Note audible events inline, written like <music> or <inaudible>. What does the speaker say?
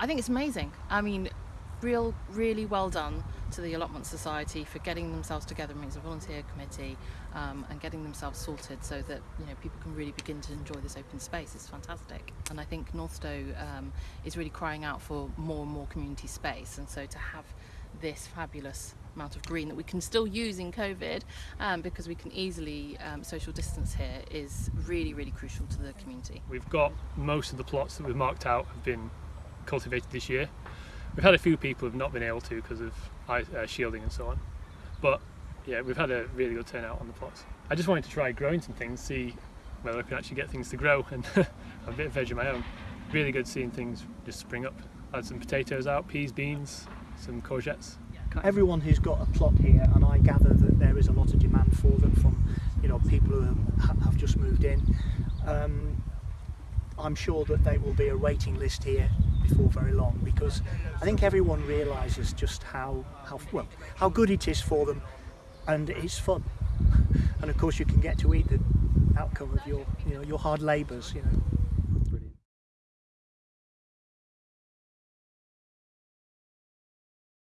I think it's amazing. I mean, real, really well done to the Allotment Society for getting themselves together as a volunteer committee um, and getting themselves sorted so that you know people can really begin to enjoy this open space. It's fantastic, and I think Northstowe um, is really crying out for more and more community space, and so to have this fabulous amount of green that we can still use in COVID um, because we can easily um, social distance here is really, really crucial to the community. We've got most of the plots that we've marked out have been cultivated this year. We've had a few people who have not been able to because of uh, shielding and so on. But yeah, we've had a really good turnout on the plots. I just wanted to try growing some things, see whether I can actually get things to grow and <laughs> a bit of veg of my own. Really good seeing things just spring up. I had some potatoes out, peas, beans, some courgettes. Everyone who's got a plot here, and I gather that there is a lot of demand for them from you know people who have just moved in. Um, I'm sure that there will be a waiting list here before very long because I think everyone realises just how, how well how good it is for them and it's fun. <laughs> And of course you can get to eat the outcome of your you know your hard labours you know